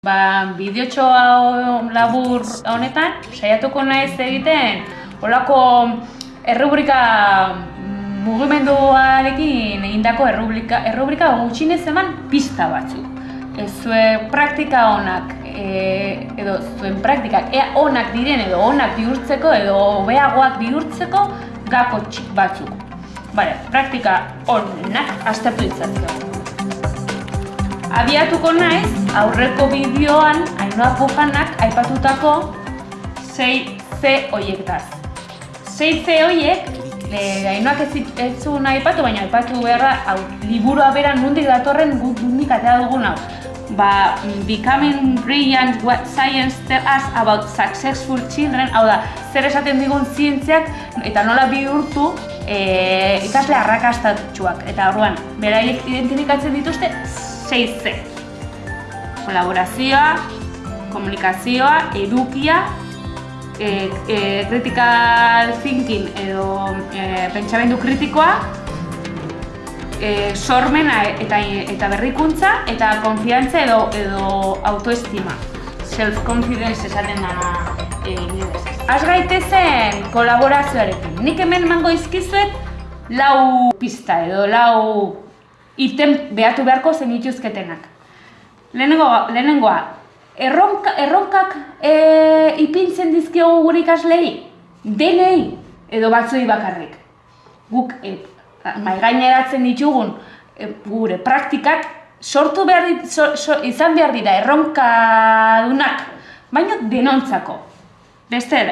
Ba, bideotxo labur honetan, saiatuko naiz egiten olako errubrika mugimenduarekin egindako errubrika, errubrika gutxinez eman pista batzuk. Ez zuen praktika onak, e, edo zuen praktikak ea onak diren edo onak bihurtzeko edo hobeagoak bihurtzeko gako txik batzuk. Bale, praktika onak aztertu ditzatzea. Abiatuko naiz, aurreko bideoan Ainhoa Pujanak aipatutako 6C hoiektaz. 6C hoiek, e, Ainhoak ez, ez zuen aipatu, baina aipatu beharra, hau, liburua bera nundik datorren guk nundik atea dugun hau. Ba, Becoming Brilliant What Science Tell Us About Successful Children, hau da, zer esaten digun zientziak eta nola bihurtu e, ikasle arrakastatxuak. Eta orduan, beraiek identifikatzen dituzte 6C. Kolaborazioa, komunikazioa, edukia, e, e, critical thinking edo e, pentsamendu kritikoa, e, sormena eta, eta berrikuntza, eta konfiantza edo, edo autoestima. Self-confidence esaten dana egin Az gaitezen kolaborazioarekin. Nik hemen mango izkizuet lau pista edo lau iten behatu beharko zen ituzketenak. Lehenengo, lehenengoa, erronka, erronkak e, ipintzen dizkiogu gure ikaslei, denei edo batzui bakarrik. Guk e, mai gaineratzen ditugun e, gure praktikak sortu behar dit, so, so, izan behar dira erronka dunak, baina denontzako. Beste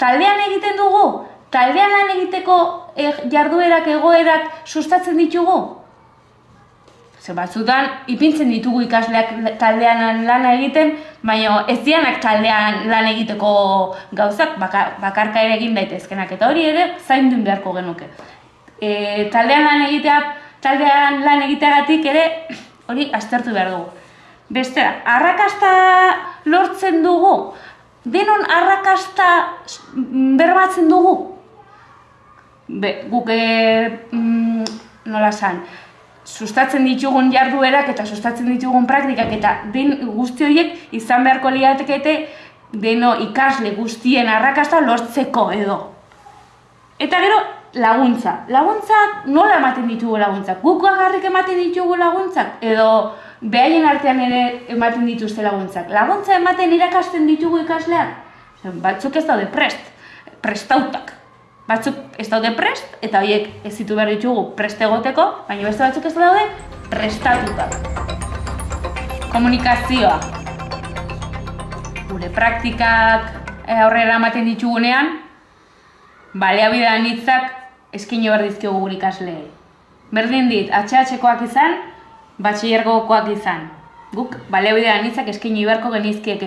taldean egiten dugu, taldean lan egiteko e, jarduerak, egoerak sustatzen ditugu, Ze batzutan, ipintzen ditugu ikasleak taldean lan egiten, baina ez dianak taldean lan egiteko gauzak bakarka ere egin daitezkenak. Eta hori ere, zain duen beharko genuke. E, taldean lan egitea, taldean lan egiteagatik ere, hori aztertu behar dugu. Bestera, arrakasta lortzen dugu, denon arrakasta berbatzen dugu. Be, guk e, mm, nola san, sustatzen ditugun jarduerak eta sustatzen ditugun praktikak eta den guzti horiek izan beharko liatekete deno ikasle guztien arrakasta lortzeko edo. Eta gero laguntza. Laguntzak nola ematen ditugu laguntzak? Guk agarrik ematen ditugu laguntzak edo behaien artean ere ematen dituzte laguntzak. Laguntza ematen irakasten ditugu ikasleak? Batzuk ez daude prest, prestautak batzuk ez daude prest, eta horiek ez zitu behar ditugu prest egoteko, baina beste batzuk ez daude prestatuta. Komunikazioa. Gure praktikak eh, aurrera ematen ditugunean, baleabidean hitzak eskin behar dizkiogu gure ikasleei. Berdin dit, HH-koak izan, batxillergokoak izan. Guk baleabidean hitzak eskin beharko genizkiek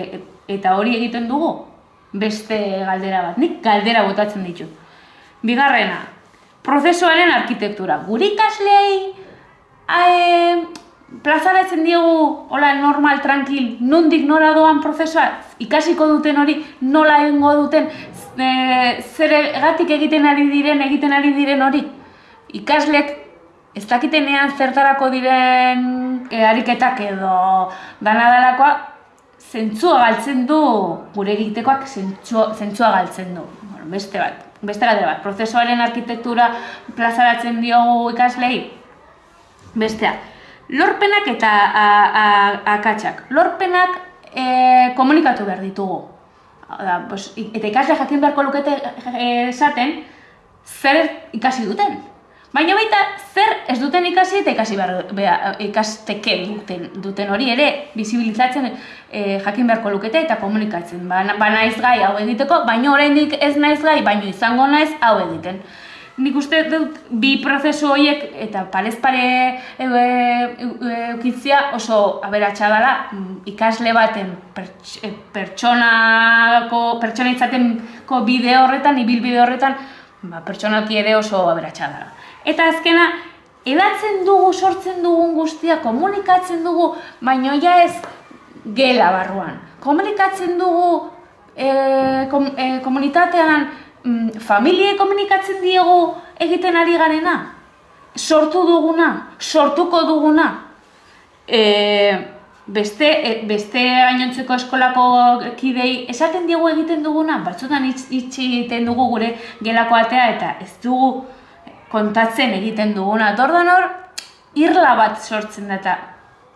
eta hori egiten dugu, beste galdera bat. Nik galdera botatzen ditu. Bigarrena, prozesuaren arkitektura. Guri ikasleei e, plazaratzen diegu hola normal, tranquil, nondik nora doan prozesua, ikasiko duten hori nola egingo duten, e, zer egatik egiten ari diren, egiten ari diren hori. Ikasleek ez dakitenean zertarako diren e, ariketak edo danadalakoa, zentzua galtzen du, gure egitekoak zentzua, zentzua galtzen du. Bueno, beste bat beste galdera bat, prozesuaren arkitektura plazaratzen diogu ikaslei? Bestea, lorpenak eta akatsak. Lorpenak e, komunikatu behar ditugu. Da, pues, eta ikasle jakin beharko lukete e, esaten, zer ikasi duten. Baina baita zer ez duten ikasi eta ikasi behar, ikasteke duten, duten hori ere bizibilizatzen e, jakin beharko lukete eta komunikatzen. Ba, ba naiz gai hau egiteko, baina oraindik ez naiz gai, baina izango naiz hau egiten. Nik uste dut bi prozesu horiek eta parez pare eukitzia oso aberatsa dela mm, ikasle baten e, pertsonako, pertsona izateko bide horretan, ibil bide horretan, ba, pertsonaki ere oso aberatsa dela. Eta azkena, edatzen dugu, sortzen dugun guztia, komunikatzen dugu, baina ja ez gela barruan. Komunikatzen dugu e, kom, e, komunitatean, mm, familie komunikatzen diegu egiten ari garena. Sortu duguna, sortuko duguna. E, beste, e, beste gainontzeko eskolako kidei esaten diegu egiten duguna, batzutan itxi egiten dugu gure gelako atea eta ez dugu kontatzen egiten duguna. Dordan hor, irla bat sortzen da eta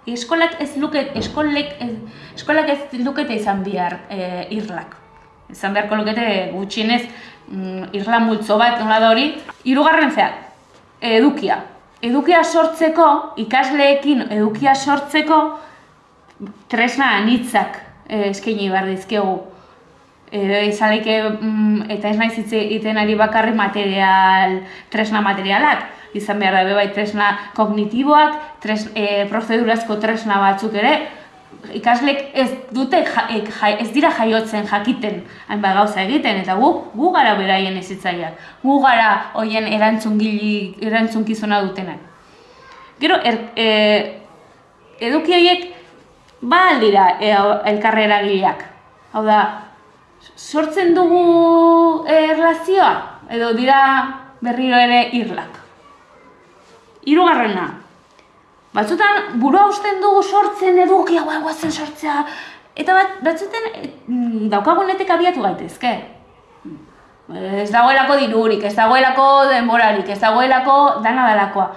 eskolak ez luket, eskolek, ez, eskolak ez lukete izan bihar e, irlak. Izan beharko lukete gutxinez mm, irla multzo bat, nola da hori. Hirugarren zea, edukia. Edukia sortzeko, ikasleekin edukia sortzeko, tresna anitzak eh, eskaini behar dizkegu. E, mm, eta ez naiz iten ari bakarri material, tresna materialak. Izan behar da bai tresna kognitiboak, tres, e, prozedurazko tresna batzuk ere, ikaslek ez dute e, ez dira jaiotzen jakiten hainbat gauza egiten eta gu gu gara beraien ezitzaileak. Gu gara hoien erantzungili erantzunkizuna dutenak. Gero er, e, eduki horiek ba aldira e, elkarrera gileak. Hau da, sortzen dugu erlazioa, edo dira berriro ere irlak. Hirugarrena. Batzutan burua usten dugu sortzen eduki hau guazen sortzea eta bat batzuten mm, daukagunetik abiatu gaitezke. Ez dagoelako dirurik, ez dagoelako denborarik, ez dagoelako dana dalakoa.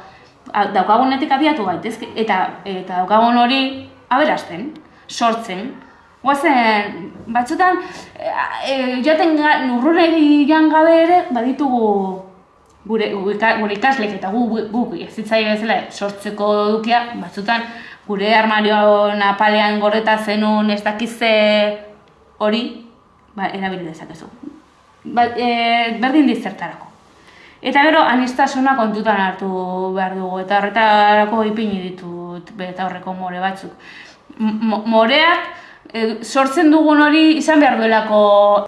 Daukagunetik abiatu gaitezke eta eta daukagun hori aberasten, sortzen. Guazen, batzutan, e, joaten ga, nurruneri joan gabe ere, baditugu gure, gure ikaslek eta gu, gu, gu ezitzaile bezala sortzeko dukia, batzutan, gure armario napalean gorreta zenun ez dakize hori, ba, erabili dezakezu. Ba, e, berdin dizertarako. Eta gero, anistasuna kontutan hartu behar dugu, eta horretarako ipini ditut, eta horreko more batzuk moreak e, sortzen dugun hori izan behar duelako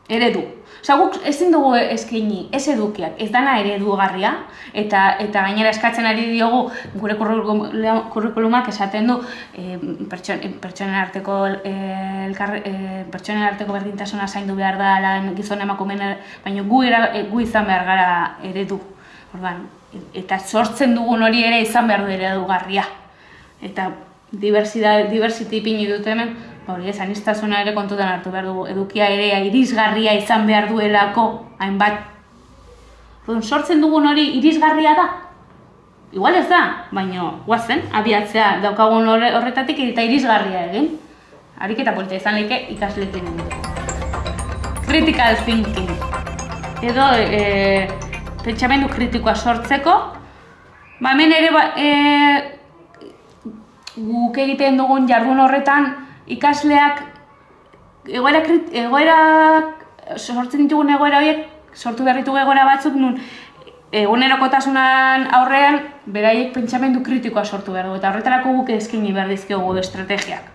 eredu. Osa, guk ezin dugu eskaini ez edukiak, ez dana eredugarria, eta eta gainera eskatzen ari diogu gure kurrikulumak esaten du e, pertsonen arteko e, elkar, e, pertsonen arteko berdintasuna zaindu behar da lan gizon emakumen baina gu, era, gu izan behar gara eredu. Orban, eta sortzen dugun hori ere izan behar du eredugarria. Eta diversitate diversity pini dut hemen, hori ez anistasuna ere kontutan hartu behar dugu edukia ere irisgarria izan behar duelako hainbat. Orduan sortzen dugun hori irisgarria da. Igual ez da, baina guazen abiatzea daukagun horretatik eta irisgarria egin. Ariketa polita izan leke ikaslekin. Critical thinking. Edo e, pentsamendu kritikoa sortzeko, ba hemen ere ba, e, guk egiten dugun jardun horretan ikasleak egoera, egoera sortzen ditugun egoera horiek sortu behar ditugu egoera batzuk nun egunerokotasunan aurrean beraiek pentsamendu kritikoa sortu behar du eta horretarako guk eskaini behar dizkiogu estrategiak.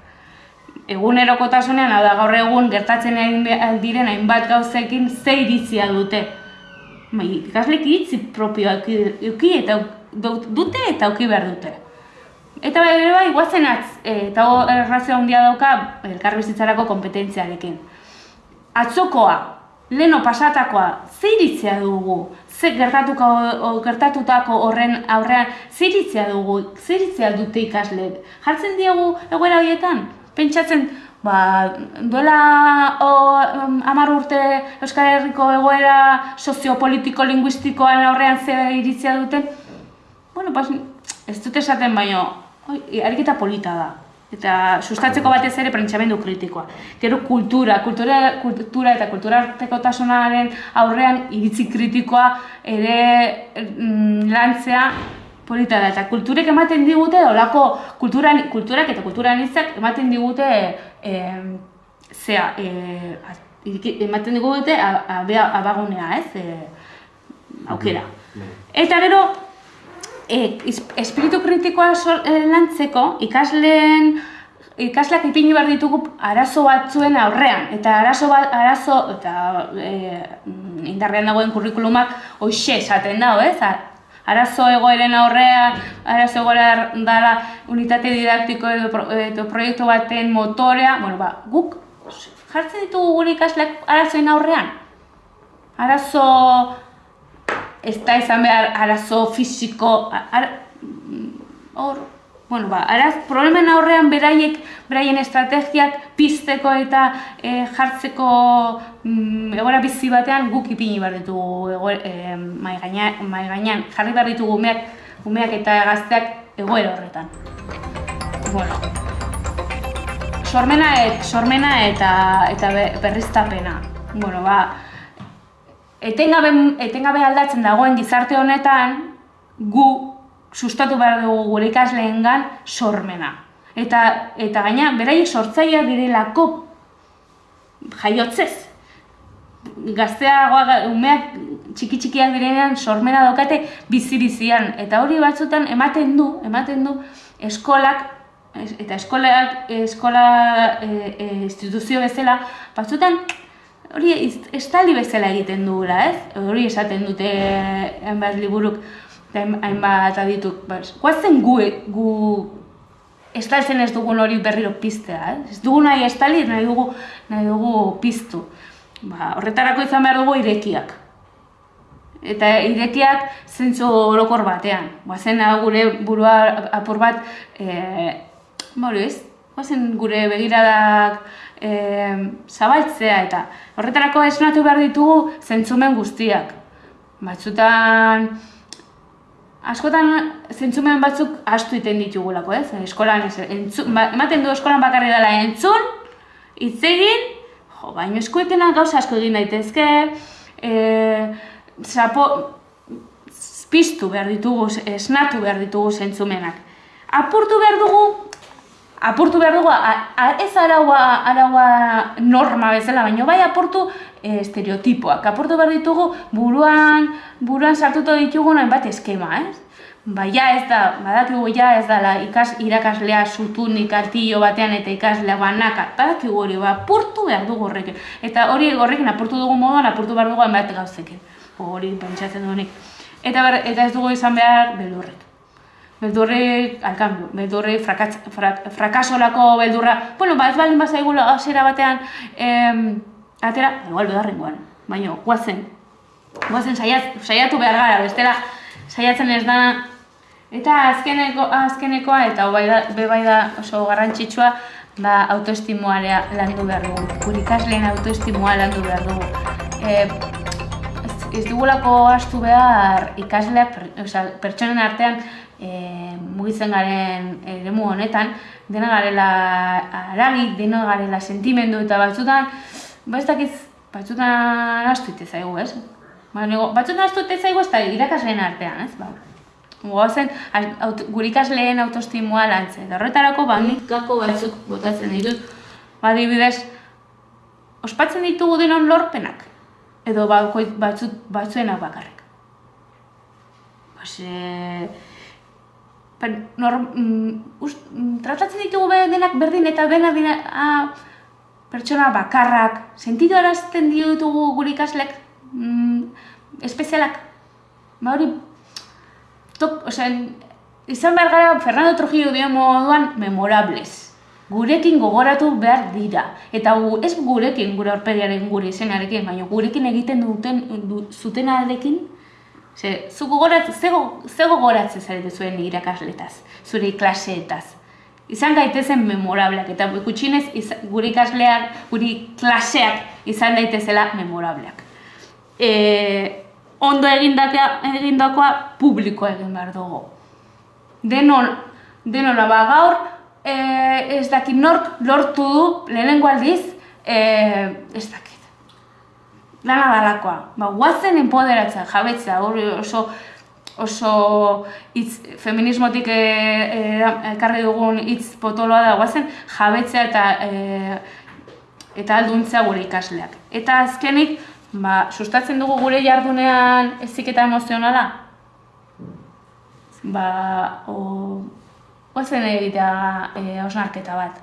Egunerokotasunean, hau da gaur egun gertatzen diren hainbat gauzekin ze iritzia dute. Bai, ikaslek iritzi propioak eduki eta dute eta auki behar dute. Eta bai, ere bai, guazen atz, eh, eta errazio handia dauka elkarbizitzarako kompetentziarekin. Atzokoa, leno pasatakoa, ze iritzea dugu, ze gertatuko, gertatutako horren aurrean, ze iritzea dugu, ze iritzea dute ikasleek. Jartzen diegu egoera horietan, pentsatzen, ba, duela o, amar urte Euskal Herriko egoera soziopolitiko-linguistikoan aurrean ze iritzea duten, bueno, pas, ez dut esaten baino, ariketa polita da. Eta sustatzeko batez ere prentsamendu kritikoa. Gero kultura, kultura, kultura eta kultura tasunaren aurrean iritzi kritikoa ere mm, lantzea polita da. Eta kulturek ematen digute, olako kulturan, kulturak eta kulturan hitzak ematen digute e, zea, e, ematen digute abagunea, ez? E, aukera. Eta gero, e, espiritu kritikoa sor, e, lantzeko ikasleen ikasleak ipini behar ditugu arazo batzuen aurrean eta arazo bat arazo eta e, indarrean dagoen kurrikulumak hoixe esaten dago, ez? Arazo egoeren aurrean, arazo egoera dala unitate didaktiko edo, edo proiektu baten motorea, bueno, ba, guk jartzen ditugu gure ikasleak arazoen aurrean. Arazo ez da izan behar arazo fisiko, ar, hor, bueno, ba, araz, problemen aurrean beraiek, beraien estrategiak pizteko eta e, jartzeko mm, egora bizi batean guk ipini behar ditugu e, mai, gainean, jarri behar ditugu umeak, umeak eta gazteak egoera horretan. Bueno, sormena, et, sormena eta, eta berriztapena. Bueno, ba, etengabe, etengabe aldatzen dagoen gizarte honetan, gu sustatu behar dugu gure ikasleengan sormena. Eta, eta gaina, beraiek sortzaia direlako jaiotzez. Gazteagoa, umeak txiki txikiak direnean sormena daukate bizi-bizian. Eta hori batzutan ematen du, ematen du eskolak, eta eskolak, eskola e, e, instituzio bezala, batzutan hori estali bezala egiten dugula, ez? Hori esaten dute enbaz liburuk hainbat adituk. Bas, guazen gu, gu estaltzen ez dugun hori berriro piztea, eh? Ez dugu nahi estali, nahi dugu, nahi dugu piztu. Ba, horretarako izan behar dugu irekiak. Eta irekiak zentzu orokor batean. Guazen gure burua apur bat, e, ez? Guazen gure begiradak e, zabaltzea eta horretarako esnatu behar ditugu zentzumen guztiak. Batzutan askotan zentzumen batzuk astu iten ditugulako, ez? Eskolan ez, entzun, ba, ematen du eskolan bakarri dela entzun, hitz egin, jo, baino eskuetena gauza asko egin daitezke, e, zapo, piztu behar ditugu, esnatu behar ditugu zentzumenak. Apurtu behar dugu apurtu behar dugu, ez araua, araua norma bezala, baina bai apurtu e, estereotipoak. Apurtu behar ditugu buruan, buruan sartuto ditugu hainbat eskema, ez? Ba, ja ez da, badakigu ja ez da, ikas, irakaslea zutun ikartillo batean eta ikaslea banaka, badakigu hori, ba, apurtu behar dugu horrekin. Eta hori horrekin apurtu dugu moduan, apurtu behar dugu hainbat gauzekin. Hori pentsatzen duenik. Eta, eta ez dugu izan behar beldurrek beldurre, alkan, beldurre, frakatz, frak, frakasolako beldurra, bueno, ba ez baldin bazaigula hasiera batean, em, atera, igual bedarren guan, baina, guazen, guazen saiat, saiatu behar gara, bestela, saiatzen ez da, eta azkeneko, azkenekoa, eta bai da, be bai da oso garrantzitsua, da autoestimua landu behar dugu, gure ikasleen autoestimua landu behar dugu. E, ez, ez dugulako astu behar ikasleak, pertsonen artean, e, mugitzen garen eremu honetan, dena garela aragi, dena garela sentimendu eta batzutan, ba ez dakiz, batzutan astu zaigu, ez? Ba, nego, batzutan astu zaigu ez da irakasleen artean, ez? Ba, Goazen, gure ikasleen autostimua lantzen. Eta horretarako, ba, nik gako batzuk botatzen ditut. Ba, dibidez, ospatzen ditugu denon lorpenak. Edo ba, batzut, batzuenak bakarrik. Ba, nor, mm, mm, tratatzen ditugu denak berdin eta bena dina a, pertsona bakarrak, sentidu arazten ditugu gure ikaslek mm, espezialak. Ba hori, tok, osea, izan behar gara Fernando Trujillo dio moduan memorables. Gurekin gogoratu behar dira. Eta gu, ez gurekin, gure horpediaren gure izenarekin, baina gurekin egiten duten du, zutenarekin, Ze, zu gogoratzen, ze gogoratzen zarete zuen irakasletaz, zure klaseetaz. Izan gaitezen memorableak, eta gutxinez gure ikasleak, gure klaseak izan daitezela memorableak. E, ondo egindakoa publiko egin behar dugu. Denon, denon ba, gaur, e, ez dakit nork lortu du, lehenengo aldiz, e, ez dakit lana dalakoa. Ba, guazen empoderatzen, jabetzea, hori oso oso hitz feminismotik eh, ekarri dugun hitz potoloa da guazen jabetzea eta e, eta alduntzea gure ikasleak. Eta azkenik, ba, sustatzen dugu gure jardunean eziketa emozionala? Ba, o, guazen egitea e, osnarketa bat.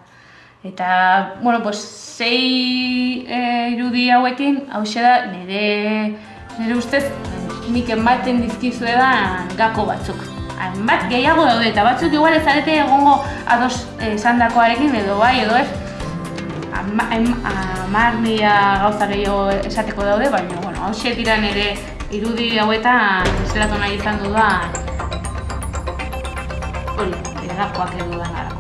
Eta, bueno, pues, sei e, irudi hauekin, hau da, nire, nire ustez, nik ematen dizkizu edan gako batzuk. Bat gehiago daude, eta batzuk igual ez arete egongo ados esan dakoarekin edo bai, edo ez. Amar mila gauza gehiago esateko daude, baina, bueno, hau dira nire irudi hauetan, zelatu nahi izan dudan, hori, egakoak edo dangarako.